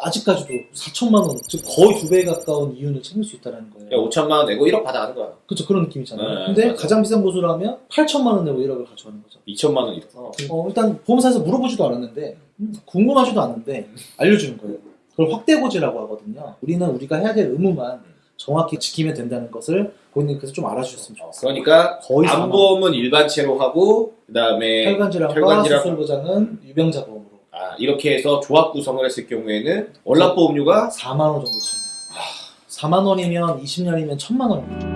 아직까지도 4천만 원, 즉 거의 두 배에 가까운 이윤을 챙길 수 있다는 거예요. 그러니까 5천만 원 내고 1억 받아가는 거야. 그렇죠 그런 느낌이잖아요. 네, 근데 맞아요. 가장 비싼 보수라면 8천만 원 내고 1억을 가져가는 거죠. 2천만 원 1억. 어, 어, 일단 보험사에서 물어보지도 않았는데 음, 궁금하지도 않는데 알려주는 거예요. 그걸 확대고지라고 하거든요. 우리는 우리가 해야 될 의무만 정확히 지키면 된다는 것을 고객님께서 좀 알아주셨으면 좋겠어요. 그러니까 거의 암보험은 일반체로 하고 그다음에 혈관질환과 혈관질환- 수술 보장은 유병자 보험으로 아, 이렇게 해서 조합 구성을 했을 경우에는 월납보험료가 4만 원 정도 차이 나요. 4만 원이면 20년이면 1천만 원입니다.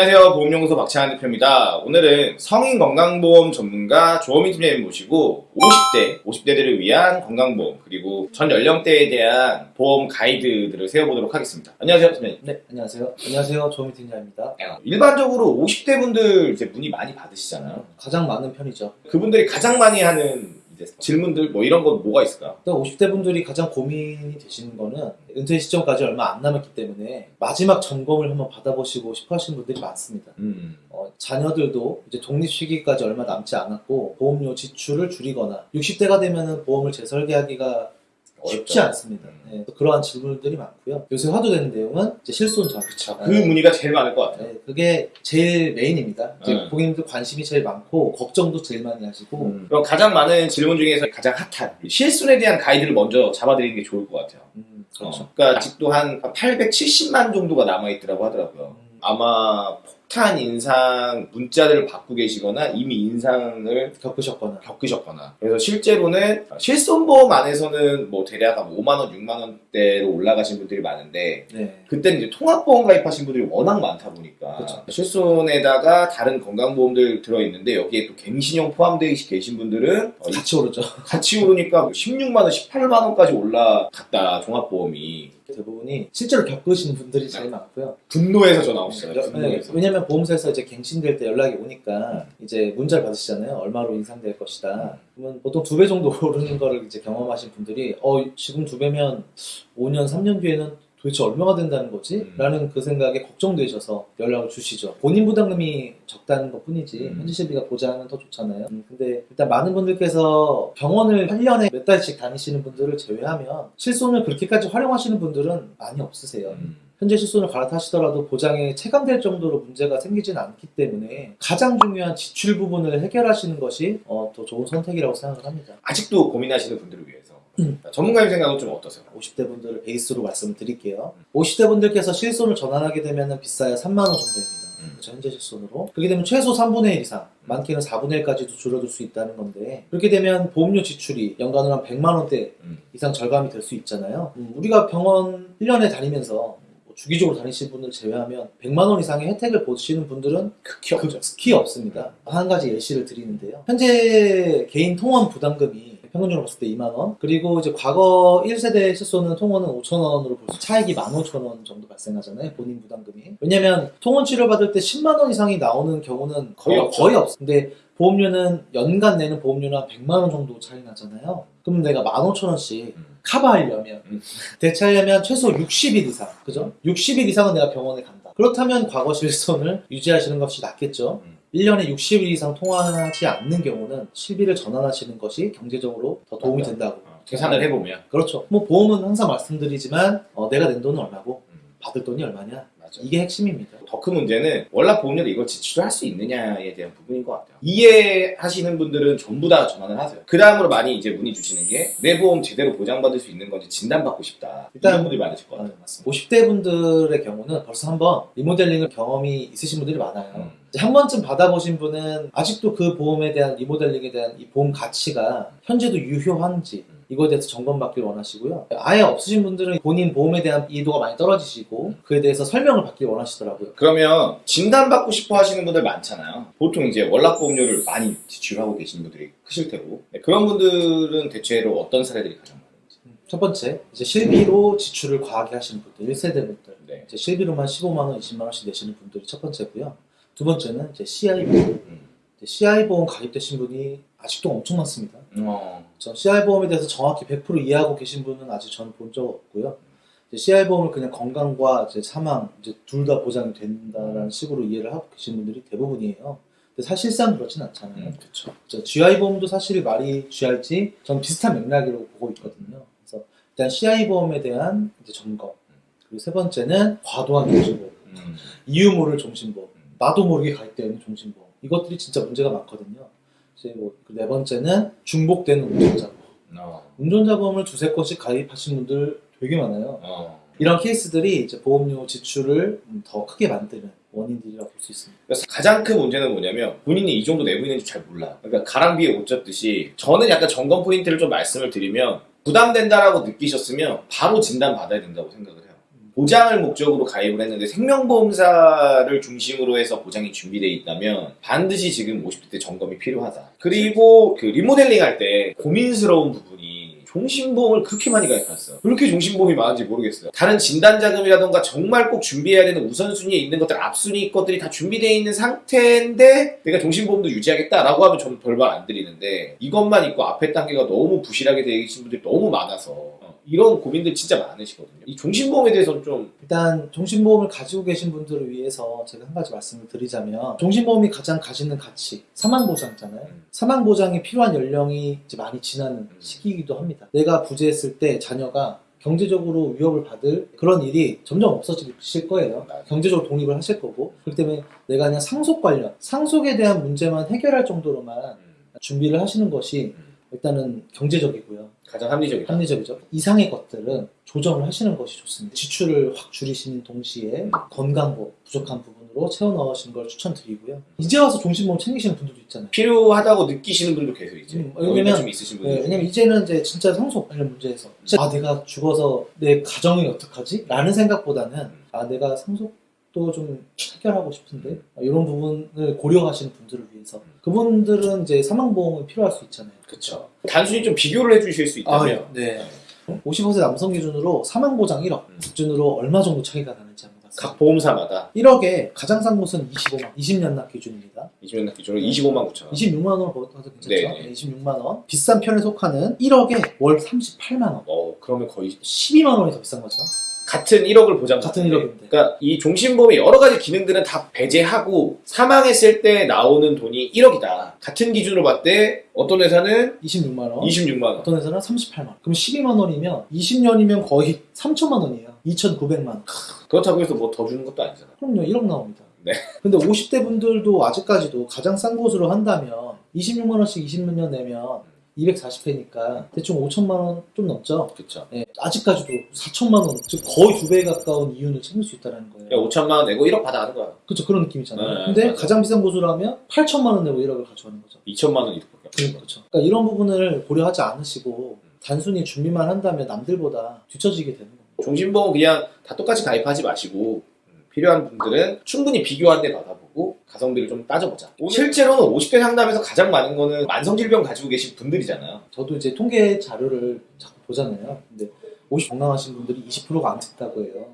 안녕하세요. 보험연구소 박찬환 대표입니다. 오늘은 성인 건강보험 전문가 조어민 팀장님 모시고 50대, 50대들을 위한 건강보험 그리고 전 연령대에 대한 보험 가이드들을 세워보도록 하겠습니다. 안녕하세요, 팀장님. 네, 안녕하세요. 안녕하세요. 조미 팀장입니다. 일반적으로 50대 분들 이제 문의 많이 받으시잖아요. 가장 많은 편이죠. 그분들이 가장 많이 하는 질문들 뭐 이런 거 뭐가 있을까요? 일단 50대 분들이 가장 고민이 되시는 거는 은퇴 시점까지 얼마 안 남았기 때문에 마지막 점검을 한번 받아보시고 싶어 하시는 분들이 많습니다. 음. 어, 자녀들도 이제 독립 시기까지 얼마 남지 않았고 보험료 지출을 줄이거나 60대가 되면은 보험을 재설계하기가 쉽지 않습니다. 네, 그러한 질문들이 많고요. 요새 화두되는 내용은 이제 실손 전. 그 문의가 제일 많을 것 같아요. 네, 그게 제일 메인입니다. 네. 고객님들 관심이 제일 많고 걱정도 제일 많이 하시고 음. 그럼 가장 많은 질문 중에서 가장 핫한 실손에 대한 가이드를 먼저 잡아드리는 게 좋을 것 같아요. 음, 그렇죠. 어, 그러니까 아직도 한 870만 정도가 남아있더라고 하더라고요. 음, 아마 폭탄 인상 문자들을 받고 계시거나 이미 인상을 겪으셨거나 겪으셨거나 그래서 실제로는 실손보험 안에서는 뭐 대략 한 5만원, 6만원대로 올라가신 분들이 많은데 네. 그때는 이제 통합보험 가입하신 분들이 워낙 많다 보니까 그쵸. 실손에다가 다른 건강보험들 들어있는데 여기에 또 갱신형 포함되어 계신 분들은 어, 같이 오르죠. 같이 오르니까 16만원, 18만원까지 올라갔다 종합보험이 대부분이 실제로 겪으신 분들이 제일 많고요. 분노해서 전화 오시잖아요 네, 분노해서 왜냐면 보험사에서 이제 갱신될 때 연락이 오니까 이제 문자를 받으시잖아요. 얼마로 인상될 것이다. 그러면 보통 두 배 정도 오르는 거를 이제 경험하신 분들이 어 지금 두 배면 5년, 3년 뒤에는 도대체 얼마가 된다는 거지? 음. 라는 그 생각에 걱정되셔서 연락을 주시죠. 본인 부담금이 적다는 것 뿐이지 음. 현지 실비가 보장은 더 좋잖아요. 음, 근데 일단 많은 분들께서 병원을 1년에 몇 달씩 다니시는 분들을 제외하면 실손을 그렇게까지 활용하시는 분들은 많이 없으세요. 음. 현재 실손을 갈아타시더라도 보장에 체감될 정도로 문제가 생기지는 않기 때문에 가장 중요한 지출 부분을 해결하시는 것이 어, 더 좋은 선택이라고 생각을 합니다. 아직도 고민하시는 분들을 위해서 음. 전문가님 생각은 좀 어떠세요? 50대 분들을 베이스로 말씀을 드릴게요. 50대 분들께서 실손을 전환하게 되면 비싸야 3만 원 정도입니다. 음. 그렇죠, 현재 실손으로. 그렇게 되면 최소 3분의 1 이상, 많게는 4분의 1까지도 줄어들 수 있다는 건데 그렇게 되면 보험료 지출이 연간으로 한 100만 원대 음. 이상 절감이 될 수 있잖아요. 음, 우리가 병원 1년에 다니면서 뭐 주기적으로 다니시는 분을 제외하면 100만 원 이상의 혜택을 보시는 분들은 극히 없죠. 극히 없습니다. 한 가지 예시를 드리는데요. 현재 개인 통원 부담금이 평균적으로 봤을 때 2만 원. 그리고 이제 과거 1세대 실손은 통원은 5천 원으로 볼 수 차익이 15,000원 정도 발생하잖아요. 본인 부담금이. 왜냐면 통원 치료 받을 때 10만 원 이상이 나오는 경우는 거의 없죠. 거의 없어. 근데 보험료는 연간 내는 보험료는 한 100만 원 정도 차이 나잖아요. 그럼 내가 15,000원씩 음. 커버하려면 음. 대체하려면 최소 60일 이상 그죠? 60일 이상은 내가 병원에 간다 그렇다면 과거 실손을 유지하시는 것이 낫겠죠 음. 1년에 60일 이상 통화하지 않는 경우는 실비를 전환하시는 것이 경제적으로 더 도움이. 된다고. 어, 계산을 해보면. 그렇죠. 뭐 보험은 항상 말씀드리지만 어, 내가 낸 돈은 얼마고 음, 받을 돈이 얼마냐 맞아. 이게 핵심입니다 더 큰 문제는 월납 보험료로 이걸 지출할 수 있느냐에 대한 부분인 것 같아요. 이해하시는 분들은 전부 다 전환을 하세요. 그 다음으로 많이 이제 문의 주시는 게 내 보험 제대로 보장받을 수 있는 건지 진단받고 싶다. 일단- 이런 분들이 많으실 것 아, 같아요. 맞습니다 50대 분들의 경우는 벌써 한번 리모델링을 경험이 있으신 분들이 많아요 음. 한 번쯤 받아보신 분은 아직도 그 보험에 대한 리모델링에 대한 이 보험 가치가 현재도 유효한지 음. 이거에 대해서 점검받길 원하시고요. 아예 없으신 분들은 본인 보험에 대한 이해도가 많이 떨어지시고 그에 대해서 설명을 받길 원하시더라고요. 그러면 진단받고 싶어 하시는 분들 많잖아요. 보통 이제 월납보험료를 많이 지출하고 계신 분들이 크실 테고 네, 그런 분들은 대체로 어떤 사례들이 가장 많은지. 첫 번째, 이제 실비로 지출을 과하게 하시는 분들, 1세대 분들. 네. 이제 실비로만 15만원, 20만원씩 내시는 분들이 첫 번째고요. 두 번째는 이제 CI 보험. 음. CI 보험 가입되신 분이 아직도 엄청 많습니다. 어, 전 CI 보험에 대해서 정확히 100% 이해하고 계신 분은 아직 저는 본 적 없고요. 보험을 그냥 건강과 이제 사망 이제 둘 다 보장이 된다라는 식으로 이해를 하고 계신 분들이 대부분이에요. 근데 사실상 그렇진 않잖아요. 음. 저 GI 보험도 사실 말이 GI지 전 비슷한 맥락으로 보고 있거든요. 그래서 일단 CI 보험에 대한 이제 점검 그리고 세 번째는 과도한 경제보험, 음, 이유 모를 종신보험, 나도 모르게 가입되는 종신보험 이것들이 진짜 문제가 많거든요. 이제 뭐 네 번째는 중복되는 운전자보험. 어, 운전자보험을 두세 건씩 가입하신 분들 되게 많아요. 어. 이런 케이스들이 이제 보험료 지출을 음, 더 크게 만드는 원인들이라고 볼 수 있습니다. 그래서 가장 큰 문제는 뭐냐면 본인이 이 정도 내고 있는지 잘 몰라. 그러니까 가랑비에 옷 젖듯이 저는 약간 점검 포인트를 좀 말씀을 드리면 부담된다라고 느끼셨으면 바로 진단 받아야 된다고 생각을 해요. 보장을 목적으로 가입을 했는데 생명보험사를 중심으로 해서 보장이 준비되어 있다면 반드시 지금 50대 때 점검이 필요하다. 그리고 그 리모델링 할 때 고민스러운 부분이 종신보험을 그렇게 많이 가입했어요. 왜 이렇게 종신보험이 많은지 모르겠어요. 다른 진단자금이라던가 정말 꼭 준비해야 되는 우선순위에 있는 것들, 앞순위 것들이 다 준비되어 있는 상태인데 내가 종신보험도 유지하겠다라고 하면 저는 별말 안 드리는데 이것만 있고 앞에 단계가 너무 부실하게 되어 계신 분들이 너무 많아서 어, 이런 고민들 진짜 많으시거든요. 이 종신보험에 대해서는 좀 일단 종신보험을 가지고 계신 분들을 위해서 제가 한 가지 말씀을 드리자면 종신보험이 가장 가지는 가치 사망보장이잖아요. 음. 사망보장이 필요한 연령이 이제 많이 지나는 음. 시기이기도 합니다. 내가 부재했을 때 자녀가 경제적으로 위협을 받을 그런 일이 점점 없어질 거예요. 맞아요. 경제적으로 독립을 하실 거고 그렇기 때문에 내가 그냥 상속 관련 상속에 대한 문제만 해결할 정도로만 음, 준비를 하시는 것이 음, 일단은 경제적이고요. 가장 합리적이다. 합리적이죠. 이상의 것들은 조정을 하시는 것이 좋습니다. 지출을 확 줄이시는 동시에 건강보 부족한 부분으로 채워 넣으시는 걸 추천드리고요. 이제 와서 종신보험 챙기시는 분들도 있잖아요. 필요하다고 느끼시는 분도 계속 이제 음, 왜냐면- 좀 있으신 네, 분들 왜냐면 이제는 이제 진짜 상속 관련 문제에서 진짜 아 내가 죽어서 내 가정이 어떡하지? 라는 생각보다는 아 내가 상속 도좀 해결하고 싶은데 아, 이런 부분을 고려하시는 분들을 위해서 그분들은 이제 사망보험이 필요할 수 있잖아요. 그쵸. 단순히 좀 비교를 해주실 수 있다면 네. 50% 남성 기준으로 사망보장 1억 음. 기준으로 얼마 정도 차이가 나는지 한번. 각 보험사마다 1억에 가장 싼 곳은 25만 20년 납 기준입니다. 20년 기준으로 25만 9천 원. 26만 원을 벌어도 괜찮죠? 네. 네, 26만 원. 비싼 편에 속하는 1억에 월 38만 원. 어 그러면 거의 12만 원이 더 비싼 거죠. 같은 1억을 보장. 같은 1억인데. 그러니까 이 종신보험의 여러 가지 기능들은 다 배제하고 사망했을 때 나오는 돈이 1억이다. 같은 기준으로 봤을 때 어떤 회사는 26만 원. 26만 원. 어떤 회사는 38만 원. 그럼 12만 원이면 20년이면 거의 3천만 원이에요. 2,900만 원. 그렇다고 해서 뭐 더 주는 것도 아니잖아. 그럼요, 1억 나옵니다. 네. 근데 50대 분들도 아직까지도 가장 싼 곳으로 한다면 26만 원씩 20년 내면 240회니까 대충 5천만 원 좀 넘죠. 그쵸. 예, 아직까지도 4천만 원, 즉 거의 두 배 가까운 이윤을 챙길 수 있다는 거예요. 그러니까 5천만 원 내고 1억 받아가는 거야. 그렇죠, 그런 느낌이잖아요. 네, 근데 맞아요. 가장 비싼 곳으로 하면 8천만 원 내고 1억을 가져가는 거죠. 2천만 원 이득밖에 거야. 그렇죠. 그러니까 이런 부분을 고려하지 않으시고 단순히 준비만 한다면 남들보다 뒤처지게 되는 겁니다. 종신보험 그냥 다 똑같이 가입하지 마시고 음, 필요한 분들은 충분히 비교한 데 받아보고 가성비를 좀 따져보자. 실제로는 50대 상담에서 가장 많은 거는 만성질병 가지고 계신 분들이잖아요. 저도 이제 통계 자료를 자꾸 보잖아요. 근데 50 건강하신 분들이 20%가 안 듣다고 해요.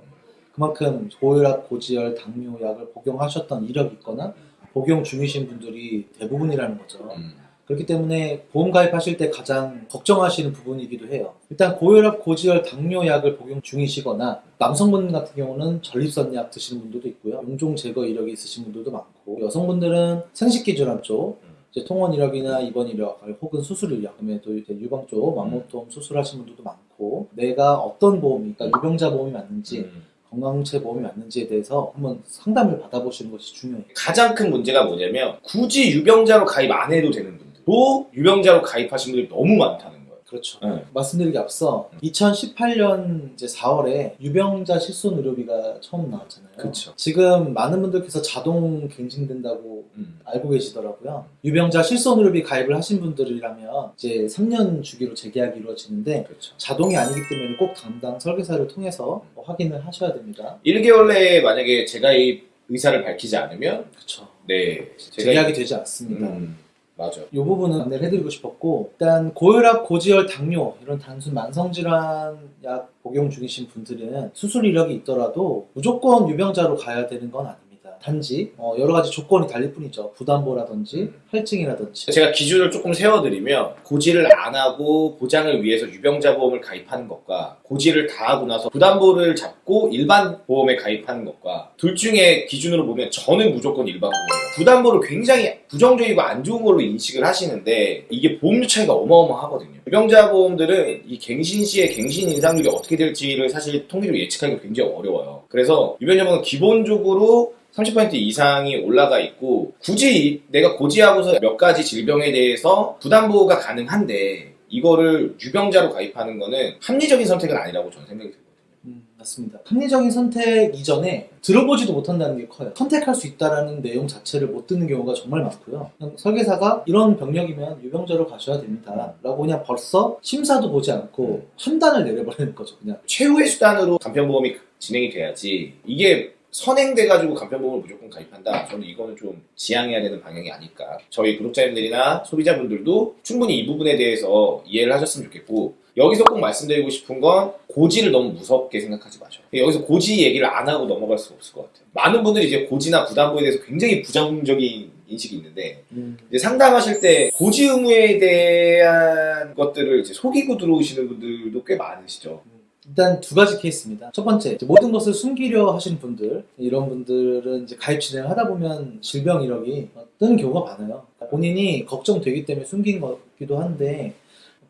그만큼 고혈압, 고지혈, 당뇨 약을 복용하셨던 이력이 있거나 복용 중이신 분들이 대부분이라는 거죠. 음. 그렇기 때문에 보험 가입하실 때 가장 걱정하시는 부분이기도 해요. 일단 고혈압, 고지혈, 당뇨 약을 복용 중이시거나 남성분 같은 경우는 전립선 약 드시는 분들도 있고요. 용종 제거 이력이 있으신 분들도 많고 여성분들은 생식기 질환 쪽 음. 이제 통원 이력이나 입원 이력 혹은 수술 이력 그다음에 또 이제 유방 쪽 망모통 수술하신 분들도 많고 내가 어떤 보험이 그러니까 유병자 보험이 맞는지 음. 건강체 보험이 맞는지에 대해서 한번 상담을 받아보시는 것이 중요해요. 가장 큰 문제가 뭐냐면 굳이 유병자로 가입 안 해도 되는 분들 도 유병자로 가입하신 분들이 너무 많다는 거예요. 그렇죠. 네. 말씀드리기 앞서 2018년 이제 4월에 유병자 실손 의료비가 처음 나왔잖아요. 그쵸. 지금 많은 분들께서 자동 갱신된다고 음. 알고 계시더라고요. 유병자 실손 의료비 가입을 하신 분들이라면 이제 3년 주기로 재계약이 이루어지는데 그렇죠. 자동이 아니기 때문에 꼭 담당 설계사를 통해서 뭐 확인을 하셔야 됩니다. 1개월 내에 만약에 재가입 의사를 밝히지 않으면 그렇죠. 네 재계약이 되지 않습니다. 음, 맞아. 이 부분은 안내를 해드리고 싶었고 일단 고혈압, 고지혈, 당뇨 이런 단순 만성질환 약 복용 중이신 분들은 수술 이력이 있더라도 무조건 유병자로 가야 되는 건 아닙니다. 단지 어, 여러 가지 조건이 달릴 뿐이죠. 부담보라든지 할증이라든지. 제가 기준을 조금 세워드리면 고지를 안 하고 보장을 위해서 유병자 보험을 가입하는 것과 고지를 다 하고 나서 부담보를 잡고 일반 보험에 가입하는 것과 둘 중에 기준으로 보면 저는 무조건 일반 보험이에요. 부담보를 굉장히 부정적이고 안 좋은 걸로 인식을 하시는데 이게 보험료 차이가 어마어마하거든요. 유병자 보험들은 이 갱신 시에 갱신 인상률이 어떻게 될지를 사실 통계적으로 예측하기가 굉장히 어려워요. 그래서 유병자 보험은 기본적으로 30% 이상이 올라가 있고 굳이 내가 고지하고서 몇 가지 질병에 대해서 부담보호가 가능한데 이거를 유병자로 가입하는 거는 합리적인 선택은 아니라고 저는 생각이 들거든요. 음, 맞습니다. 합리적인 선택 이전에 들어보지도 못한다는 게 커요. 선택할 수 있다라는 내용 자체를 못 듣는 경우가 정말 많고요. 설계사가 이런 병력이면 유병자로 가셔야 됩니다. 라고 그냥 벌써 심사도 보지 않고 판단을 내려버리는 거죠. 그냥 최후의 수단으로 간편보험이 진행이 돼야지 이게 선행돼가지고 간편보험을 무조건 가입한다. 저는 이거는 좀 지양해야 되는 방향이 아닐까. 저희 구독자님들이나 소비자분들도 충분히 이 부분에 대해서 이해를 하셨으면 좋겠고 여기서 꼭 말씀드리고 싶은 건 고지를 너무 무섭게 생각하지 마셔요. 여기서 고지 얘기를 안 하고 넘어갈 수가 없을 것 같아요. 많은 분들이 이제 고지나 부담보에 대해서 굉장히 부정적인 인식이 있는데 이제 상담하실 때 고지 의무에 대한 것들을 이제 속이고 들어오시는 분들도 꽤 많으시죠. 일단 두 가지 케이스입니다. 첫 번째, 모든 것을 숨기려 하시는 분들, 이런 분들은 이제 가입 진행을 하다 보면 질병 이력이 뜨는 경우가 많아요. 본인이 걱정되기 때문에 숨긴 거기도 한데,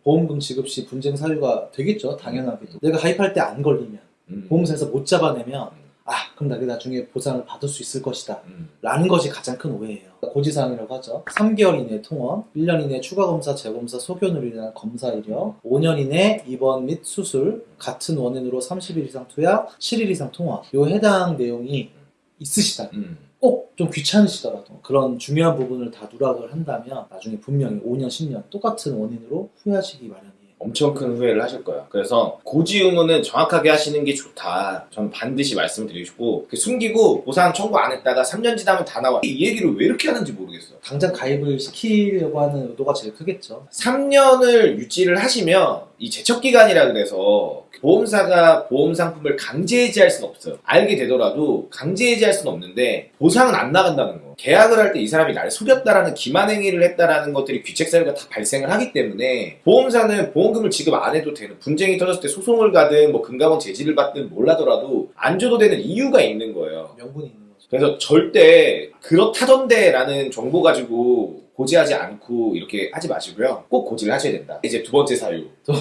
보험금 지급 시 분쟁 사유가 되겠죠, 당연하게도. 내가 가입할 때 안 걸리면, 음. 보험사에서 못 잡아내면, 아, 그럼 나게 나중에 보상을 받을 수 있을 것이다. 음. 라는 것이 가장 큰 오해예요. 고지사항이라고 하죠. 3개월 이내 통원, 1년 이내 추가 검사, 재검사, 소견으로 인한 검사 이력, 5년 이내 입원 및 수술, 같은 원인으로 30일 이상 투약, 7일 이상 통원. 요 해당 내용이 있으시다. 음. 꼭좀 귀찮으시더라도 그런 중요한 부분을 다 누락을 한다면 나중에 분명히 5년, 10년 똑같은 원인으로 후회하시기 마련이에요. 엄청 큰 후회를 하실 거야. 그래서 고지 의무는 정확하게 하시는 게 좋다. 저는 반드시 말씀드리고 싶고 그 숨기고 보상 청구 안 했다가 3년 지나면 다 나와. 이 얘기를 왜 이렇게 하는지 모르겠어요. 당장 가입을 시키려고 하는 의도가 제일 크겠죠. 3년을 유지를 하시면 이 제척 기간이라 그래서 보험사가 보험 상품을 강제 해지할 수는 없어요. 알게 되더라도 강제 해지할 수는 없는데 보상은 안 나간다는 거. 계약을 할 때 이 사람이 나를 속였다라는 기만 행위를 했다라는 것들이 귀책 사유가 다 발생을 하기 때문에 보험사는 보험금을 지급 안 해도 되는 분쟁이 터졌을 때 소송을 가든 뭐 금감원 제지를 받든 몰라더라도 안 줘도 되는 이유가 있는 거예요. 명분이 있는 거죠. 그래서 절대 그렇다던데 라는 정보 가지고 고지하지 않고 이렇게 하지 마시고요. 꼭 고지를 하셔야 된다. 이제 두 번째 사유. 또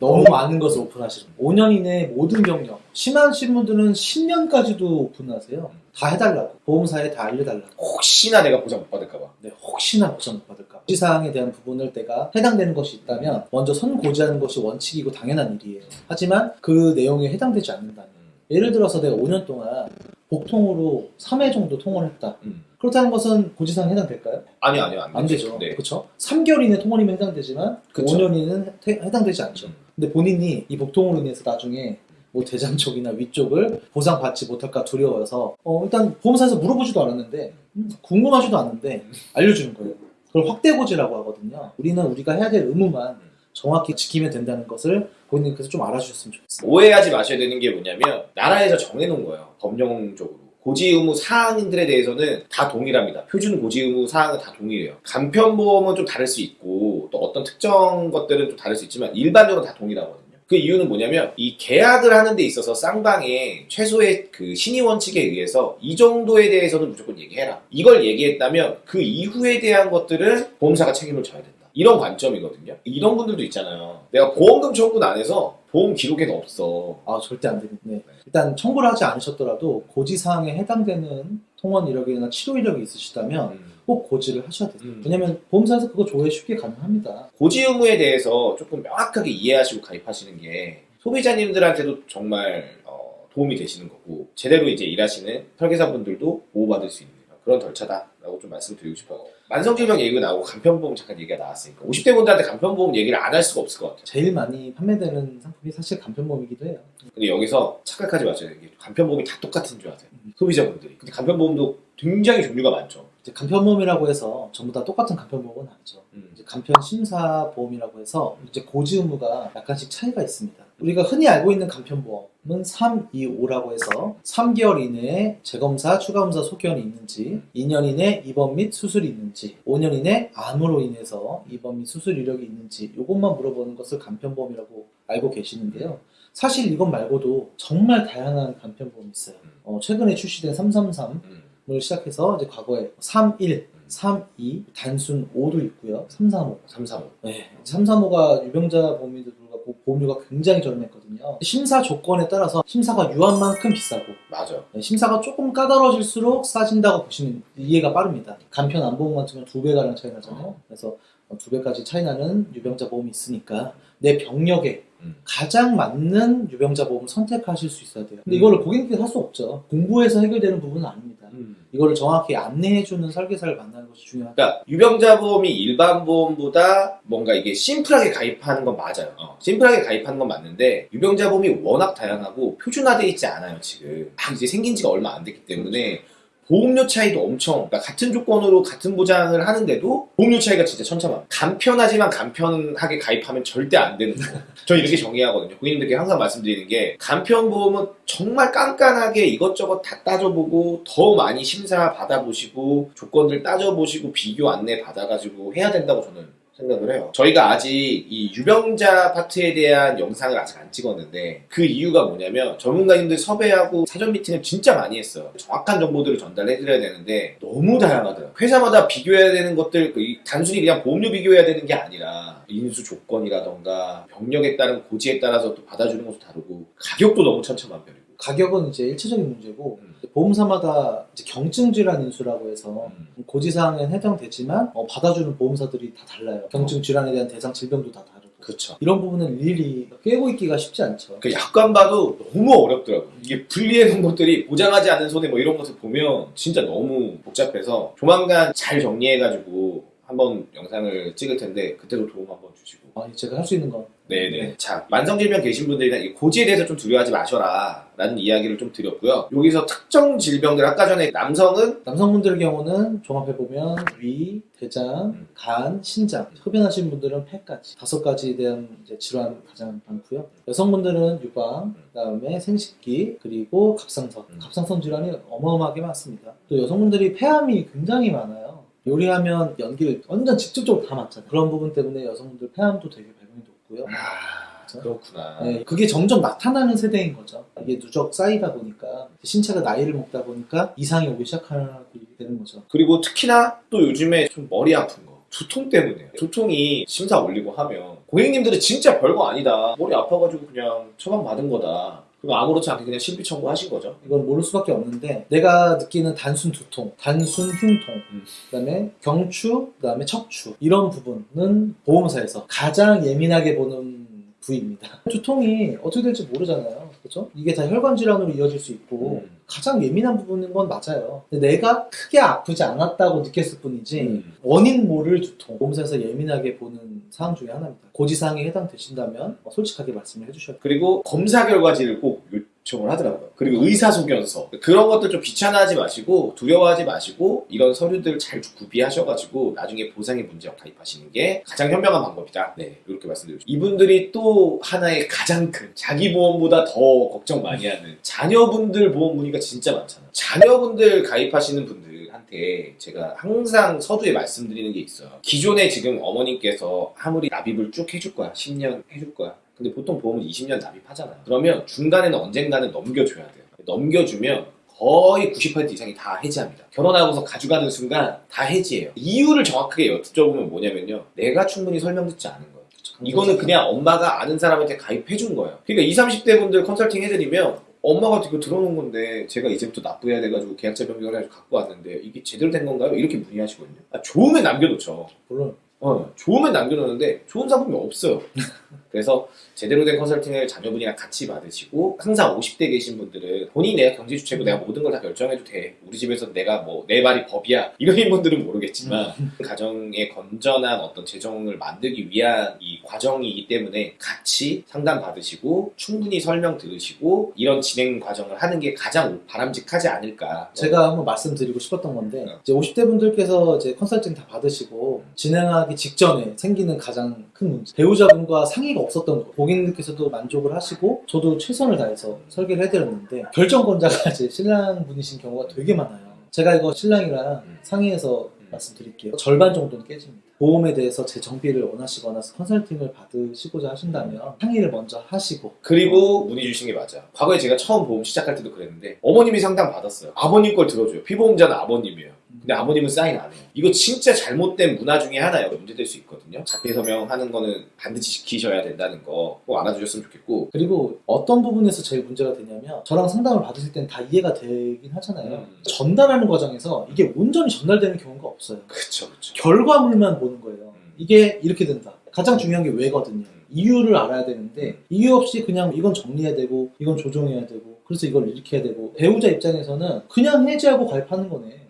너무 많은 것을 오픈하시는 거예요. 5년 이내 모든 병력 심하신 분들은 10년까지도 오픈하세요. 다 해달라고 보험사에 다 알려달라고. 혹시나 내가 보장 못 받을까봐. 네, 혹시나 보상 못 받을까. 고지사항에 대한 부분을 내가 해당되는 것이 있다면 먼저 선고지하는 것이 원칙이고 당연한 일이에요. 하지만 그 내용에 해당되지 않는다면 예를 들어서 내가 5년 동안 복통으로 3회 정도 통원을 했다. 음. 그렇다는 것은 고지사항에 해당될까요? 아니요, 아니요, 안, 안 되죠. 네. 그렇죠? 3개월 이내 통원이면 해당되지만 그쵸. 5년 이내는 해- 해당되지 않죠. 음. 근데 본인이 이 복통으로 인해서 나중에 뭐 대장 쪽이나 위쪽을 보상받지 못할까 두려워서 어, 일단 보험사에서 물어보지도 않았는데 음, 궁금하지도 않는데 알려주는 거예요. 그걸 확대고지라고 하거든요. 우리는 우리가 해야 될 의무만 정확히 지키면 된다는 것을 본인께서 좀 알아주셨으면 좋겠어요. 오해하지 마셔야 되는 게 뭐냐면 나라에서 정해놓은 거예요. 법령적으로. 고지 의무 사항들에 대해서는 다 동일합니다. 표준 고지 의무 사항은 다 동일해요. 간편보험은 좀 다를 수 있고 또 어떤 특정 것들은 좀 다를 수 있지만 일반적으로 다 동일하거든요. 그 이유는 뭐냐면 이 계약을 하는 데 있어서 쌍방의 최소의 그 신의 원칙에 의해서 이 정도에 대해서는 무조건 얘기해라. 이걸 얘기했다면 그 이후에 대한 것들은 보험사가 책임을 져야 된다. 이런 관점이거든요. 이런 분들도 있잖아요. 내가 보험금 청구는 안 해서 보험 기록에는 없어. 아 절대 안 됩니다. 네. 일단 청구를 하지 않으셨더라도 고지사항에 해당되는 통원 이력이나 치료 이력이 있으시다면 음. 꼭 고지를 하셔야 돼요. 음. 왜냐면 보험사에서 그거 조회 쉽게 가능합니다. 고지 의무에 대해서 조금 명확하게 이해하시고 가입하시는 게 소비자님들한테도 정말 어, 도움이 되시는 거고 제대로 이제 일하시는 설계사분들도 보호받을 수 있는 그런 절차다라고 좀 말씀드리고 싶어요. 만성질병 얘기가 나오고 간편보험 잠깐 얘기가 나왔으니까 50대 분들한테 간편보험 얘기를 안 할 수가 없을 것 같아요. 제일 많이 판매되는 상품이 사실 간편보험이기도 해요. 근데 여기서 착각하지 게 간편보험이 다 똑같은 줄 아세요. 소비자분들이. 근데 간편보험도 굉장히 종류가 많죠. 이제 간편보험이라고 해서 전부 다 똑같은 간편보험은 아니죠. 음. 이제 간편 심사 보험이라고 해서 이제 고지 의무가 약간씩 차이가 있습니다. 우리가 흔히 알고 있는 간편보험 325라고 해서 3개월 이내에 재검사, 추가검사 소견이 있는지 2년 이내 입원 및 수술이 있는지 5년 이내 암으로 인해서 입원 및 수술 이력이 있는지 이것만 물어보는 것을 간편보험이라고 알고 계시는데요. 사실 이것 말고도 정말 다양한 간편보험이 있어요. 어, 최근에 출시된 333을 음. 시작해서 이제 과거에 31, 32, 단순 5도 있고요. 335. 335. 네. 335가 유병자 보험에도 불구하고 보험료가 굉장히 저렴했거든요. 심사 조건에 따라서 심사가 유한 만큼 비싸고 맞아. 네, 심사가 조금 까다로워질수록 싸진다고 보시면 이해가 빠릅니다. 간편 안보험 같으면 두 배가량 차이 나잖아요. 그래서 두 배까지 차이 나는 유병자 보험이 있으니까 내 병력에 음. 가장 맞는 유병자 보험을 선택하실 수 있어야 돼요. 근데 음. 이거를 고객님께서 할수 없죠. 공부해서 해결되는 부분은 아닙니다. 음. 이거를 정확히 안내해주는 설계사를 만나는 것이 중요하다. 그러니까 유병자 보험이 일반 보험보다 뭔가 이게 심플하게 가입하는 건 맞아요. 어, 심플하게 가입하는 건 맞는데 유병자 보험이 워낙 다양하고 표준화되어 있지 않아요 지금. 막 이제 생긴 지가 얼마 안 됐기 때문에 보험료 차이도 엄청 그러니까 같은 조건으로 같은 보장을 하는데도 보험료 차이가 진짜 천차만. 간편하지만 간편하게 가입하면 절대 안 되는 거. 저 이렇게 정의하거든요. 고객님들께 항상 말씀드리는 게 간편 보험은 정말 깐깐하게 이것저것 다 따져보고 더 많이 심사 받아보시고 조건들 따져보시고 비교 안내 받아가지고 해야 된다고 저는 생각을 해요. 저희가 아직 이 유병자 파트에 대한 영상을 아직 안 찍었는데 그 이유가 뭐냐면 전문가님들 섭외하고 사전 미팅을 진짜 많이 했어요. 정확한 정보들을 전달해 드려야 되는데 너무 다양하더라고요. 회사마다 비교해야 되는 것들 그 이- 단순히 그냥 보험료 비교해야 되는 게 아니라 인수 조건이라던가 병력에 따른 고지에 따라서 또 받아주는 것도 다르고 가격도 너무 천차만별이고. 가격은 이제 일차적인 문제고 음. 보험사마다 이제 경증 질환 인수라고 해서 음. 고지사항엔 해당되지만 어, 받아주는 보험사들이 다 달라요. 경증 질환에 대한 대상 질병도 다 다르고 그렇죠. 이런 부분은 일일이 꿰고 있기가 쉽지 않죠. 그 약관 봐도 너무 어렵더라고요. 이게 분리해 놓은 것들이 보장하지 않은 손해 뭐 이런 것을 보면 진짜 너무 복잡해서 조만간 잘 정리해가지고 한번 영상을 찍을 텐데 그때도 도움 한번 주시고. 아, 제가 할 수 있는 건 네네. 자, 만성질병 계신 분들이나 이 고지에 대해서 좀 두려워하지 마셔라. 라는 이야기를 좀 드렸고요. 여기서 특정 질병들, 아까 전에 남성은 남성분들 경우는 종합해보면 위, 대장, 음. 간, 신장, 흡연하시는 분들은 폐까지 다섯 가지에 대한 질환 가장 많고요. 여성분들은 유방, 그 다음에 생식기, 그리고 갑상선. 음. 갑상선 질환이 어마어마하게 많습니다. 또 여성분들이 폐암이 굉장히 많아요. 요리하면 연기를 완전 직접적으로 다 맡잖아요. 그런 부분 때문에 여성분들 폐암도 되게 발병이 높고요. 아, 그렇구나. 네, 그게 점점 나타나는 세대인 거죠. 이게 누적 쌓이다 보니까 신체가 나이를 먹다 보니까 이상이 오기 시작하게 되는 거죠. 그리고 특히나 또 요즘에 좀 머리 아픈 거. 두통 때문에 두통이 심사 올리고 하면 고객님들은 진짜 별거 아니다 머리 아파가지고 그냥 처방 받은 거다 그럼 아무렇지 않게 그냥 신비 청구하신 거죠 이건 모를 수밖에 없는데 내가 느끼는 단순 두통, 단순 흉통, 음. 그다음에 경추, 그다음에 척추 이런 부분은 보험사에서 가장 예민하게 보는 부위입니다. 두통이 어떻게 될지 모르잖아요. 그렇죠? 이게 다 혈관 질환으로 이어질 수 있고 음. 가장 예민한 부분인 건 맞아요. 내가 크게 아프지 않았다고 느꼈을 뿐이지 음. 원인 모를 두통 보험사에서 예민하게 보는 사항 중에 하나입니다. 고지사항에 해당되신다면 어, 솔직하게 말씀을 해주셔야 돼요. 그리고 검사 결과지를 꼭 요청을 하더라고요. 그리고 의사소견서 그런 것들 좀 귀찮아하지 마시고 두려워하지 마시고 이런 서류들 잘 구비하셔가지고 나중에 보상의 문제와 가입하시는 게 가장 현명한 방법이다. 네 이렇게 말씀드리고. 이분들이 또 하나의 가장 큰 자기 보험보다 더 걱정 많이 하는 자녀분들 보험 문의가 진짜 많잖아요. 자녀분들 가입하시는 분들 한테 제가 항상 서두에 말씀드리는 게 있어요. 기존에 지금 어머님께서 아무리 납입을 쭉 해줄 거야 10년 해줄 거야 근데 보통 보험은 20년 납입하잖아요. 그러면 중간에는 언젠가는 넘겨줘야 돼요. 넘겨주면 거의 90% 이상이 다 해지합니다. 결혼하고서 가져가는 순간 다 해지해요. 이유를 정확하게 여쭤보면 뭐냐면요. 내가 충분히 설명 듣지 않은 거예요. 이거는 그냥 엄마가 아는 사람한테 가입해준 거예요. 그러니까 20, 30대 분들 컨설팅 해드리면 엄마가 이거 들어놓은 건데 제가 이제부터 납부해야 돼가지고 계약자 변경을 해가지고 갖고 왔는데 이게 제대로 된 건가요? 이렇게 문의하시거든요. 아, 좋으면 남겨놓죠. 물론 어, 좋으면 남겨놓는데 좋은 상품이 없어요. 그래서 제대로 된 컨설팅을 자녀분이랑 같이 받으시고 항상 50대 계신 분들은 내가 경제 주체고 내가 모든 걸 다 결정해도 돼. 우리 집에서 내가 뭐 내 말이 법이야. 이런 분들은 모르겠지만 가정의 건전한 어떤 재정을 만들기 위한 이 과정이기 때문에 같이 상담 받으시고 충분히 설명 들으시고 이런 진행 과정을 하는 게 가장 바람직하지 않을까. 제가 한번 말씀드리고 싶었던 건데 네. 이제 50대 분들께서 이제 컨설팅 다 받으시고 진행하기 직전에 생기는 가장 큰큰 문제. 배우자분과 상의가 없었던 거. 고객님께서도 만족을 하시고 저도 최선을 다해서 설계를 해드렸는데 결정권자가 이제 신랑분이신 경우가 되게 많아요. 제가 이거 신랑이랑 음. 상의해서 말씀드릴게요. 절반 정도는 깨집니다. 보험에 대해서 제 정비를 원하시거나 컨설팅을 받으시고자 하신다면 상의를 먼저 하시고 그리고 문의 주신 게 맞아. 과거에 제가 처음 보험 시작할 때도 그랬는데 어머님이 상담 받았어요. 아버님 걸 들어줘요. 피보험자는 아버님이에요. 근데 아버님은 사인 안 해요. 이거 진짜 잘못된 문화 중에 하나예요. 문제될 수 있거든요. 자폐 서명하는 거는 반드시 지키셔야 된다는 거 꼭 알아주셨으면 좋겠고. 그리고 어떤 부분에서 제일 문제가 되냐면 저랑 상담을 받으실 땐다 이해가 되긴 하잖아요. 음. 전달하는 과정에서 이게 온전히 전달되는 경우가 없어요. 그쵸, 그쵸. 결과물만 보는 거예요. 음. 이게 이렇게 된다. 가장 중요한 게 왜거든요. 음. 이유를 알아야 되는데 이유 없이 그냥 이건 정리해야 되고 이건 조정해야 되고 그래서 이걸 이렇게 해야 되고 배우자 입장에서는 그냥 해지하고 가입하는 거네.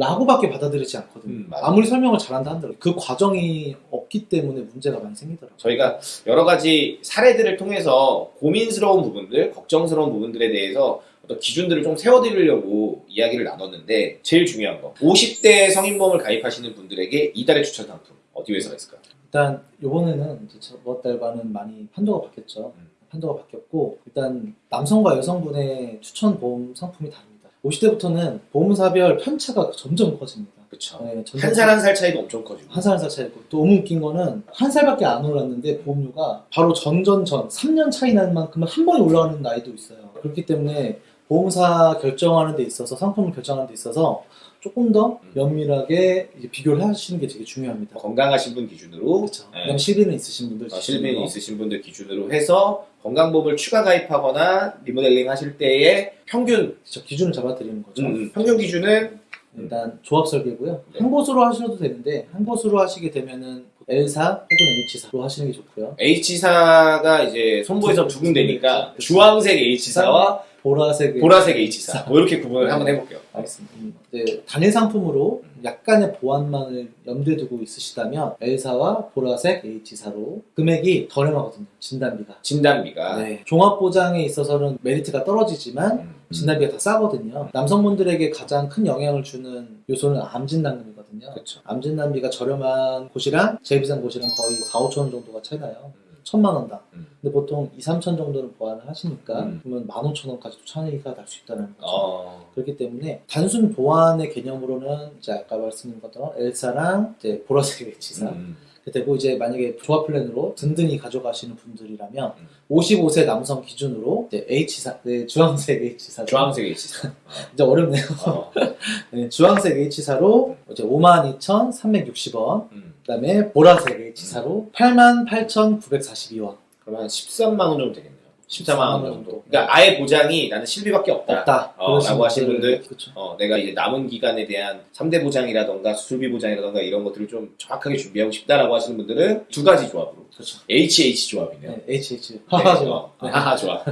음. 라고밖에 받아들이지 않거든요. 음. 아무리 설명을 잘한다 한들 그 과정이 없기 때문에 문제가 많이 생기더라고요. 저희가 여러 가지 사례들을 통해서 고민스러운 부분들, 걱정스러운 부분들에 대해서 어떤 기준들을 좀 세워드리려고 이야기를 나눴는데 제일 중요한 거 50대 성인보험을 가입하시는 분들에게 이달의 추천 상품 어디 회사가 있을까요? 일단 요번에는 이제 저번 달과는 많이 판도가 바뀌었죠. 음. 판도가 바뀌었고 일단 남성과 여성분의 추천 보험 상품이 다릅니다. 50대부터는 보험사별 편차가 점점 커집니다. 그쵸 네, 점점 한살 한 살 차이도 엄청 커지고 한 살 한 살 차이고 또 너무 웃긴 거는 한 살밖에 안 올랐는데 보험료가 바로 전전전 3년 차이 나는 만큼은 한 번에 올라가는 나이도 있어요. 그렇기 때문에 보험사 결정하는 데 있어서 상품을 결정하는 데 있어서 조금 더 음. 면밀하게 비교를 하시는 게 되게 중요합니다. 건강하신 분 기준으로 그렇죠. 네. 실비는 있으신 분들 어. 실빈이 있으신 분들 기준으로 해서 건강보험을 추가 가입하거나 리모델링 하실 때의 평균 그렇죠. 기준을 잡아드리는 거죠. 음, 평균 기준은 일단 조합 설계고요. 네. 한 곳으로 하셔도 되는데 한 곳으로 하시게 되면은 L사 혹은 H사로 하시는 게 좋고요. H사가 이제 손보에서 두 군데니까 그렇죠. 주황색 H사와 보라색 보라색 H사 뭐 이렇게 구분을 한번 해볼게요. 알겠습니다. 음, 네, 단일 상품으로 약간의 보안만을 염두에 두고 있으시다면 L사와 보라색 H사로 금액이 저렴하거든요. 진단비가. 진단비가 네. 종합 보장에 있어서는 메리트가 떨어지지만 음, 진단비가 다 싸거든요. 남성분들에게 가장 큰 영향을 주는 요소는 암 진단금이거든요. 그렇죠. 암 진단비가 저렴한 곳이랑 제일 비싼 곳이랑 거의 4, 5천 원 정도가 차이 나요. 음, 천만 원당. 음. 근데 보통 2, 3천 정도는 보완을 하시니까 음. 그러면 15,000원까지도 차이가 날 수 있다는 거죠. 어, 그렇기 때문에 단순 보완의 개념으로는 이제 아까 말씀드린 것처럼 엘사랑 이제 보라색 H사 음, 되고 이제 만약에 조합 플랜으로 든든히 가져가시는 분들이라면 음. 55세 남성 기준으로 이제 H사, 네, 주황색 H사 주황색 H사. 이제 어렵네요. 어, 네, 주황색 H사로 이제 52,360원, 음. 그다음에 보라색 H사로 88,942원. 그러면 한 13만 원 정도 되겠네요. 14만 원 14만 원 정도. 그러니까 아예 보장이 나는 실비밖에 없다. 없다. 어, 라고 하신 분들. 어, 내가 이제 남은 기간에 대한 3대 보장이라던가 수술비 보장이라던가 이런 것들을 좀 정확하게 준비하고 싶다라고 하시는 분들은 두 가지 조합으로 그렇죠. HH 조합이네요. 네, HH. 네, 하하. 네. 하하 조합.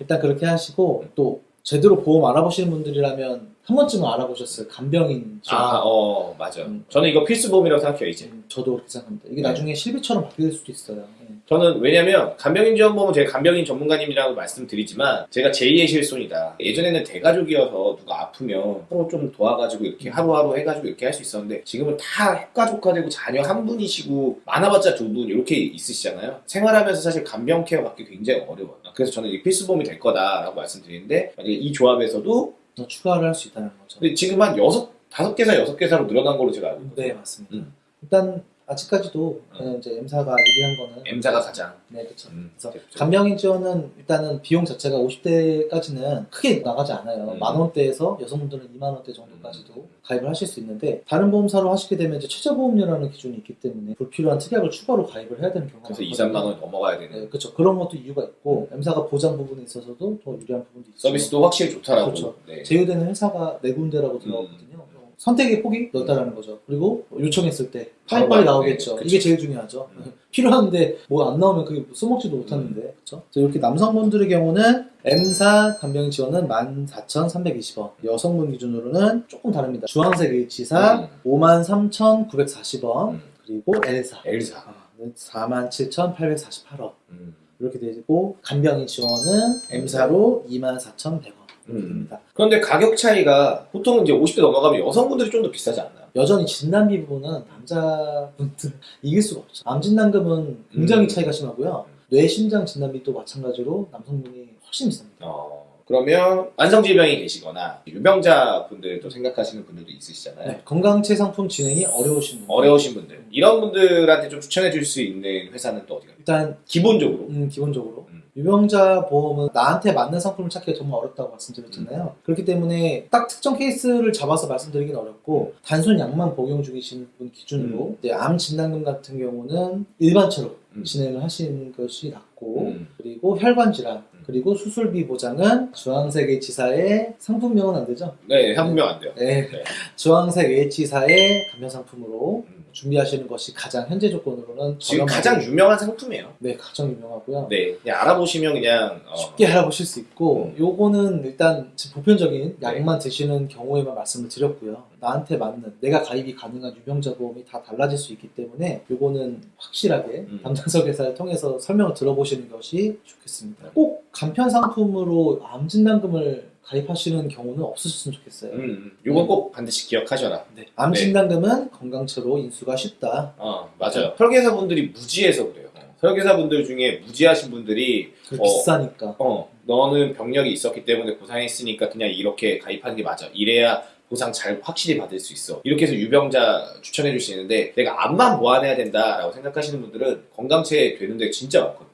일단 그렇게 하시고 또 제대로 보험 알아보시는 분들이라면 한 번쯤은 알아보셨어요. 간병인 지원. 아, 어, 맞아요. 음. 저는 이거 필수 보험이라고 생각해요, 이제. 음, 저도 그렇게 생각합니다. 이게 네. 나중에 실비처럼 바뀔 수도 있어요. 네. 저는 왜냐면 간병인 지원보험은 제가 간병인 전문가님이라고 말씀드리지만 제가 제2의 실손이다. 예전에는 대가족이어서 누가 아프면 서로 좀 도와가지고 이렇게 하루하루 해가지고 이렇게 할 수 있었는데 지금은 다 핵가족화되고 자녀 한 분이시고 많아봤자 두 분 이렇게 있으시잖아요. 생활하면서 사실 간병 케어 받기 굉장히 어려워요. 그래서 저는 이 필수보험이 될 거다라고 말씀드리는데 만약에 이 조합에서도 더 추가를 할 수 있다는 거죠. 근데 지금 한 여섯 다섯 개사 여섯 개사로 늘어난 걸로 제가 알고 있거든요. 네, 맞습니다. 음. 일단 아직까지도 음. 이제 M사가 유리한 거는 M사가 가장 네, 그렇죠. 음, 그래서 대표적. 간병인 지원은 일단은 비용 자체가 50대까지는 크게 나가지 않아요. 음. 만 원대에서 여성분들은 2만 원대 정도까지도 음. 가입을 하실 수 있는데 다른 보험사로 하시게 되면 이제 최저보험료라는 기준이 있기 때문에 불필요한 특약을 추가로 가입을 해야 되는 경우가 그래서 2, 많거든요. 3만 원이 넘어가야 되는 네, 그렇죠. 그런 것도 이유가 있고 M사가 보장 부분에 있어서도 더 유리한 부분도 있죠. 서비스도 확실히 좋다라고. 그렇죠. 네. 제휴되는 회사가 네 군데라고 들어가거든요. 선택의 폭이 넓다라는 거죠. 그리고 요청했을 때 빨리빨리. 나오겠죠. 이게 제일 중요하죠. 음. 필요한데 뭐 안 나오면 그게 써먹지도 못하는데 그렇죠. 이렇게 남성분들의 경우는 M사 간병인 지원은 14,320원 여성분 기준으로는 조금 다릅니다. 주황색 H사 음. 53,940원 음. 그리고 L사 L사. 아, 47,848원 음. 이렇게 되고 간병인 지원은 M사로 24,100원 음. 입니다. 그런데 가격 차이가 보통 이제 50대 넘어가면 여성분들이 좀 더 비싸지 않나요? 여전히 진단비 부분은 남자분들 이길 수가 없죠. 암 진단금은 굉장히 음. 차이가 심하고요. 뇌 심장 진단비도 마찬가지로 남성분이 훨씬 비쌉니다. 어, 그러면 만성질병이 계시거나 유병자 분들도 생각하시는 분들도 있으시잖아요. 네, 건강체 상품 진행이 어려우신 분. 어려우신 분들 이런 분들한테 좀 추천해 줄 수 있는 회사는 또 어디가? 일단 기본적으로 음, 기본적으로 음. 유병자 보험은 나한테 맞는 상품을 찾기가 정말 어렵다고 말씀드렸잖아요. 그렇기 때문에 딱 특정 케이스를 잡아서 말씀드리긴 어렵고 단순 약만 복용 중이신 분 기준으로 이제 암 진단금 같은 경우는 일반처럼 음. 진행을 하시는 것이 낫고 음. 그리고 혈관 질환 음. 그리고 수술비 보장은 주황색 H사의 상품명은 안 되죠? 네 상품명 안 돼요. 네. 네. 주황색 H사의 감면 상품으로 음. 준비하시는 것이 가장 현재 조건으로는 지금 가장 유명한 상품이에요. 네 가장 유명하고요. 네, 그냥 알아보시면 그냥 어, 쉽게 알아보실 수 있고 음. 요거는 일단 지금 보편적인 네. 약만 드시는 경우에만 말씀을 드렸고요 나한테 맞는 내가 가입이 가능한 유병자 보험이 다 달라질 수 있기 때문에 요거는 확실하게 음. 담당석 회사를 통해서 설명을 들어보시는 것이 좋겠습니다 네. 꼭 간편 상품으로 암 진단금을 가입하시는 경우는 없으셨으면 좋겠어요 음, 음. 이건 꼭 반드시 기억하셔라. 네. 암 네. 진단금은 건강처로 인수가 쉽다 어, 맞아요. 설계사분들이 무지해서 그래요. 설계사분들 중에 무지하신 분들이 그 어. 비싸니까 어, 너는 병력이 있었기 때문에 고상했으니까 그냥 이렇게 가입하는 게 맞아. 이래야 보상 잘 확실히 받을 수 있어. 이렇게 해서 유병자 추천해 주시는데 내가 암만 보완해야 된다라고 생각하시는 분들은 건강체 되는데 진짜 많거든요.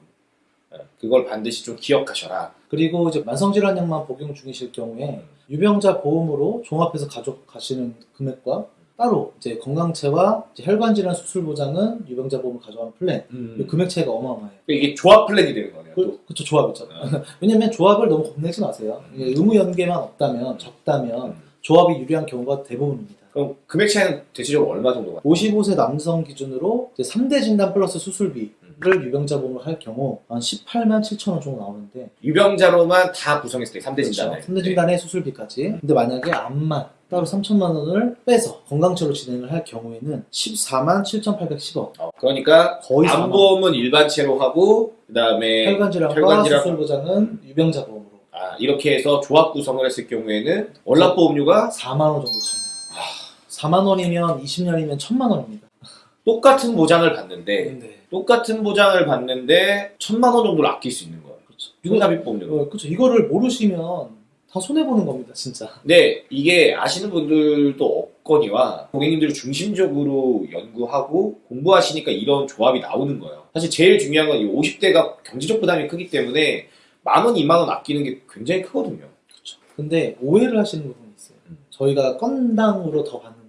어, 그걸 반드시 좀 기억하셔라. 그리고 이제 만성질환약만 복용 중이실 경우에 유병자 보험으로 종합해서 가져가시는 금액과 따로 이제 건강체와 이제 혈관질환 수술 보장은 유병자 보험을 가져가는 플랜 이 금액 차이가 어마어마해요. 이게 조합 플랜이 되는 거네요. 또. 그, 그쵸 조합이죠. 어. 왜냐면 조합을 너무 겁내지 마세요. 음. 이게 의무 연계만 없다면 적다면 음. 조합이 유리한 경우가 대부분입니다. 그럼 금액 차이는 대체적으로 얼마 정도가? 55세 남성 기준으로 이제 3대 진단 플러스 수술비 를 유병자 보험을 할 경우 한 18만 7천 원 정도 나오는데 유병자로만 다 구성했을 때 3대 진단을. 그렇죠. 3대 진단의 수술비까지. 근데 만약에 암만 따로 3천만 원을 빼서 건강처로 진행을 할 경우에는 14만 7,810원. 어, 그러니까 거의 4만 원. 암보험은 일반체로 하고 그 다음에 혈관질환과 혈관질환. 수술 보장은 유병자 보험으로 아, 이렇게 해서 조합 구성을 했을 경우에는 월납보험료가 4만 원 정도 차이. 4만 원이면 20년이면 1천만 원입니다. 똑같은 보장을 받는데 네. 똑같은 보장을 받는데 천만 원 정도를 아낄 수 있는 거예요. 그렇죠. 유납입보험료. 어, 그렇죠. 이거를 모르시면 다 손해 보는 겁니다, 진짜. 근데 이게 아시는 분들도 없거니와 고객님들을 중심적으로 연구하고 공부하시니까 이런 조합이 나오는 거예요. 사실 제일 중요한 건 이 50대가 경제적 부담이 크기 때문에 만 원, 이만 원 아끼는 게 굉장히 크거든요. 그렇죠. 근데 오해를 하시는 부분이 있어요. 음. 저희가 건당으로 더 받는다.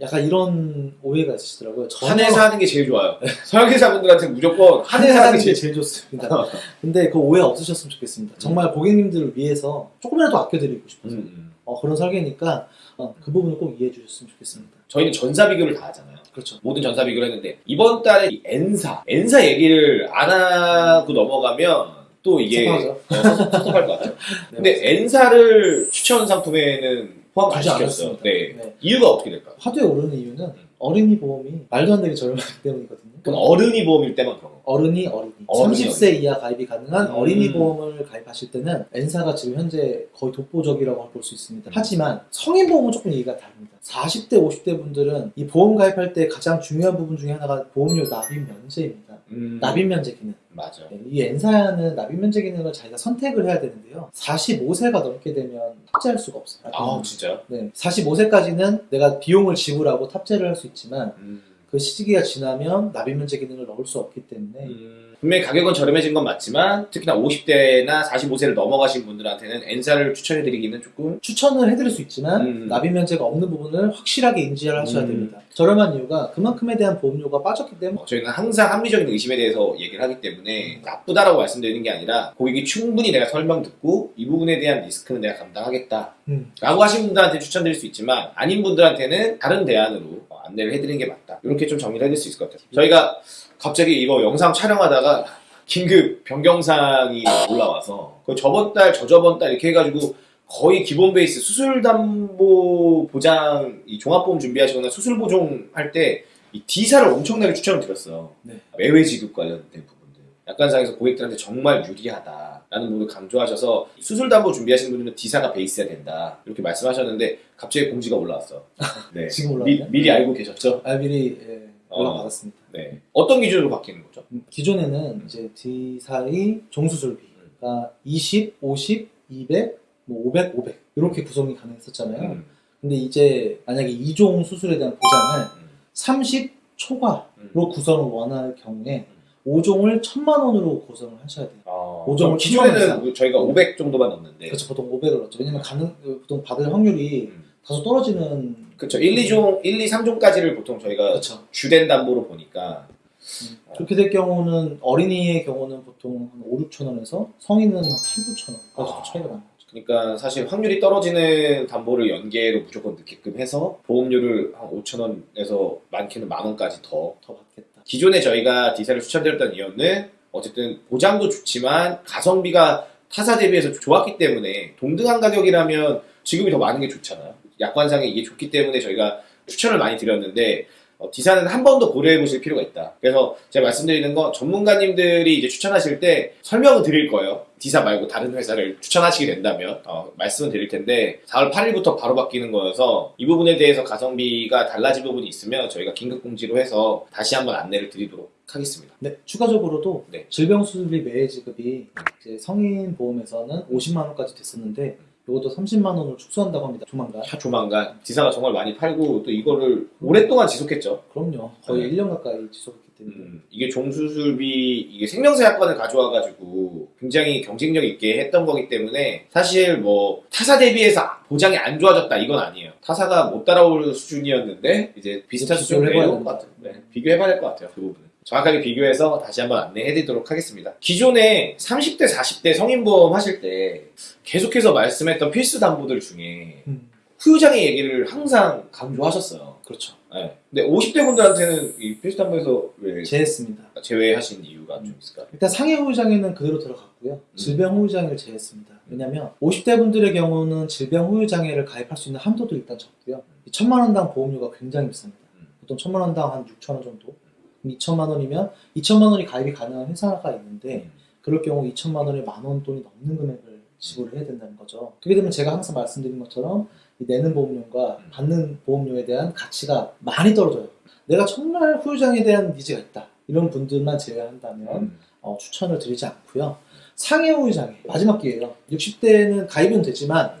약간 이런 오해가 있으시더라고요. 전혀- 한해사 하는 게 제일 좋아요. 설계사분들한테 무조건 한해사 하는 한해사는 게게 제일 제일 좋습니다. 근데 그 오해 없으셨으면 좋겠습니다. 정말 고객님들을 위해서 조금이라도 아껴드리고 싶어서 음, 음. 어, 그런 설계니까 어, 그 부분을 꼭 이해해 주셨으면 좋겠습니다. 저희는 전사 비교를 다 하잖아요. 그렇죠. 모든 전사 비교를 했는데 이번 달에 이 N사, N사 얘기를 안 하고 넘어가면 또 이게 섭섭하죠. 어, 섭섭할 것 같아요. 네, 근데. N사를 추천 상품에는 포함 안 시켰어요. 네. 네. 이유가 어떻게 될까요? 화두에 오르는 이유는 어린이 보험이 말도 안 되게 저렴하기 때문이거든요. 그건 어른이 보험일 때만 그런 거. 어른이 어린이. 어른이 30세 이하 가입이 가능한 음. 어린이 보험을 가입하실 때는 N사가 지금 현재 거의 독보적이라고 볼 수 있습니다. 음. 하지만 성인 보험은 조금 얘기가 다릅니다. 40대, 50대 분들은 이 보험 가입할 때 가장 중요한 부분 중에 하나가 보험료 납입 면제입니다. 음, 납입 면제 기능. 맞아. 네, 이 N사는 납입 면제 기능을 자기가 선택을 해야 되는데요. 45세가 넘게 되면 탑재할 수가 없어요. 아 진짜요? 네, 45세까지는 내가 비용을 지불하고 탑재를 할 수 있지만 음. 그 시기가 지나면 납입 면제 기능을 넣을 수 없기 때문에 음, 분명히 가격은 저렴해진 건 맞지만 특히나 50대나 45세를 넘어가신 분들한테는 N사를 추천해드리기는 조금 추천을 해드릴 수 있지만 음. 납입 면제가 없는 부분을 확실하게 인지를 하셔야 음. 됩니다. 저렴한 이유가 그만큼에 대한 보험료가 빠졌기 때문에 어, 저희는 항상 합리적인 의심에 대해서 얘기를 하기 때문에 나쁘다라고 말씀드리는 게 아니라 고객이 충분히 내가 설명 듣고 이 부분에 대한 리스크는 내가 감당하겠다 음, 라고 하신 분들한테 추천드릴 수 있지만 아닌 분들한테는 다른 대안으로 어, 안내를 해드리는 게 맞다. 이렇게 좀 정리를 해드릴 수 있을 것 같아요. 저희가 갑자기 이거 영상 촬영하다가 긴급 변경사항이 올라와서 그 저번 달 저저번 달 이렇게 해가지고 거의 기본 베이스 수술담보 보장 이 종합보험 준비하시거나 수술보종 할 때 이 D사를 엄청나게 추천을 드렸어요. 네. 매회 지급 관련된 부분들. 약관상에서 고객들한테 정말 유리하다 라는 부분을 강조하셔서 수술담보 준비하시는 분들은 D사가 베이스야 된다 이렇게 말씀하셨는데 갑자기 공지가 올라왔어. 네. 지금 미, 올라왔나요? 미리 알고 계셨죠? 아, 미리 예, 어. 올라받았습니다. 네. 어떤 기준으로 바뀌는 거죠? 음, 기존에는 이제 D사의 종수술비가 20, 50, 200, 뭐 500, 500 이렇게 구성이 가능했었잖아요. 음, 근데 이제 만약에 2종 수술에 대한 보장을 음, 30 초과로 음. 구성을 원할 경우에 5종을 1000만 원으로 구성을 하셔야 돼요. 어, 오종을 기존에는 저희가 500 정도만 넣는데 그렇죠. 보통 500을 넣죠. 왜냐면 가능, 보통 받을 확률이 음. 다소 떨어지는 그렇죠. 1, 2종, 1, 2, 3종까지를 보통 저희가 그렇죠. 주된 담보로 보니까 음, 그렇게 될 경우는 어린이의 경우는 보통 한 5, 6천 원에서 성인은 한 8, 9천 원까지 아. 차이가 거죠. 그러니까 사실 확률이 떨어지는 담보를 연계로 무조건 넣게끔 해서 보험료를 한 5천 원에서 많게는 만 원까지 더 더 받겠다. 기존에 저희가 디사를 추천드렸던 이유는 어쨌든 보장도 좋지만 가성비가 타사 대비해서 좋았기 때문에 동등한 가격이라면 지금이 더 많은 게 좋잖아요. 약관상에 이게 좋기 때문에 저희가 추천을 많이 드렸는데 어, 디사는 한 번 더 고려해 보실 필요가 있다. 그래서 제가 말씀드리는 건 전문가님들이 이제 추천하실 때 설명을 드릴 거예요. 디사 말고 다른 회사를 추천하시게 된다면 어, 말씀을 드릴 텐데 4월 8일부터 바로 바뀌는 거여서 이 부분에 대해서 가성비가 달라진 부분이 있으면 저희가 긴급 공지로 해서 다시 한번 안내를 드리도록 하겠습니다. 네, 추가적으로도 네. 질병 수술비 매해 지급이 이제 성인 보험에서는 50만 원까지 됐었는데 이것도 30만 원으로 축소한다고 합니다. 조만간. 차 조만간 디사가 정말 많이 팔고 또 이거를 오랫동안 지속했죠. 그럼요. 거의 네. 1년 가까이 지속했기 때문에. 음, 이게 종수술비 이게 생명세 약관을 가져와가지고 굉장히 경쟁력 있게 했던 거기 때문에 사실 뭐 타사 대비해서 보장이 안 좋아졌다 이건 아니에요. 타사가 못 따라올 수준이었는데 이제 비슷한 수준으로 해봐야 내려온 것 같아요. 네, 비교해봐야 될 것 같아요. 그 부분은. 정확하게 비교해서 다시 한번 안내해드리도록 하겠습니다. 기존에 30대, 40대 성인보험 하실 때 계속해서 말씀했던 필수 담보들 중에 음, 후유장애 얘기를 항상 강조하셨어요. 그렇죠. 네. 근데 50대 분들한테는 이 필수 담보에서 왜 제했습니다. 제외하신 이유가 좀 있을까요? 일단 상해 후유장애는 그대로 들어갔고요. 음. 질병 후유장애를 제했습니다. 왜냐하면 50대 분들의 경우는 질병 후유장애를 가입할 수 있는 한도도 일단 적고요. 이 천만 원당 보험료가 굉장히 비쌉니다. 음. 보통 천만 원당 한 6천 원 정도. 그럼 2천만 원이면 2천만 원이 가입이 가능한 회사가 있는데 음. 그럴 경우 2천만 원에 만원 돈이 넘는 금액을 지불을 해야 된다는 거죠. 그렇게 되면 제가 항상 말씀드린 것처럼 이 내는 보험료가 음. 받는 보험료에 대한 가치가 많이 떨어져요. 내가 정말 후유장에 대한 니즈가 있다. 이런 분들만 제외한다면 음. 어, 추천을 드리지 않고요. 상해 후유장애 마지막 기회예요. 60대는 가입은 되지만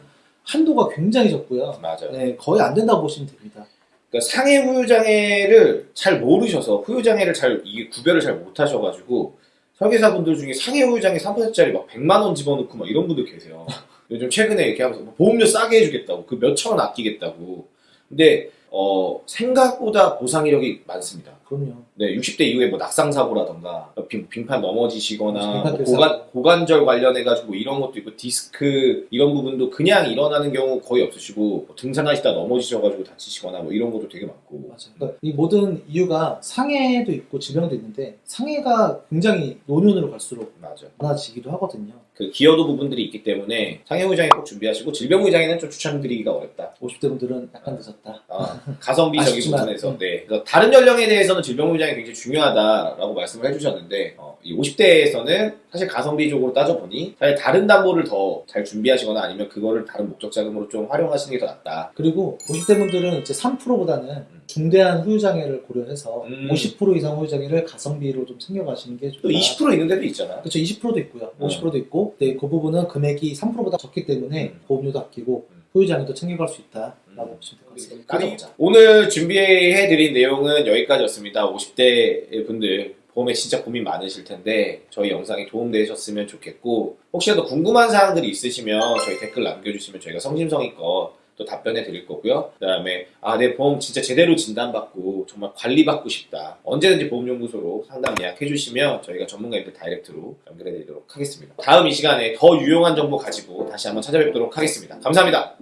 한도가 굉장히 적고요. 맞아요. 네, 거의 안 된다고 보시면 됩니다. 그러니까 상해 후유장애를 잘 모르셔서 후유장애를 잘 이게 구별을 잘 못하셔가지고 설계사분들 중에 상해 후유장애 3%짜리 막 100만 원 집어넣고 막 이런 분들 계세요. 요즘 최근에 이렇게 하면서 뭐 보험료 싸게 해주겠다고 그 몇 천 원 아끼겠다고. 근데 어, 생각보다 보상 이력이 많습니다. 그럼요. 네, 60대 이후에 뭐 낙상 사고라던가 빙, 빙판 넘어지시거나 뭐. 고관, 고관절 관련해 가지고 이런 것도 있고 디스크 이런 부분도 그냥 일어나는 경우 거의 없으시고 뭐 등산하시다 넘어지셔 가지고 다치시거나 뭐 이런 것도 되게 많고 맞아요. 그러니까 이 모든 이유가 상해도 있고 질병도 있는데 상해가 굉장히 노년으로 갈수록 맞아. 많아지기도 하거든요. 그 기여도 부분들이 있기 때문에 상해 후장애 꼭 준비하시고 질병 후장애는 좀 추천드리기가 어렵다. 50대 분들은 약간 늦었다. 아, 가성비적인 부분에서 음. 네. 그래서 다른 연령에 대해서는 질병 후장이 굉장히 중요하다라고 말씀을 해주셨는데 어, 이 50대에서는 사실 가성비적으로 따져보니 사실 다른 담보를 더 잘 준비하시거나 아니면 그거를 다른 목적 자금으로 좀 활용하시는 게 더 낫다. 그리고 50대 분들은 이제 3%보다는 중대한 후유장애를 고려해서 음. 50% 이상 후유장애를 가성비로 좀 챙겨가시는 게 좋다. 또20% 있는 데도 있잖아요. 그렇죠. 20%도 있고요. 음. 50%도 있고, 네, 그 부분은 금액이 3%보다 적기 때문에 음. 보험료도 아끼고 음. 후유장애도 챙겨갈 수 있다라고 음. 보시면 될 것 같습니다. 오늘 준비해드린 내용은 여기까지였습니다. 50대 분들 보험에 진짜 고민 많으실 텐데 저희 영상이 도움되셨으면 좋겠고 혹시라도 궁금한 사항들이 있으시면 저희 댓글 남겨주시면 저희가 성심성의껏 또 답변해 드릴 거고요. 그 다음에 아 내 보험 진짜 제대로 진단받고 정말 관리받고 싶다. 언제든지 보험연구소로 상담 예약해 주시면 저희가 전문가님들 다이렉트로 연결해 드리도록 하겠습니다. 다음 이 시간에 더 유용한 정보 가지고 다시 한번 찾아뵙도록 하겠습니다. 감사합니다.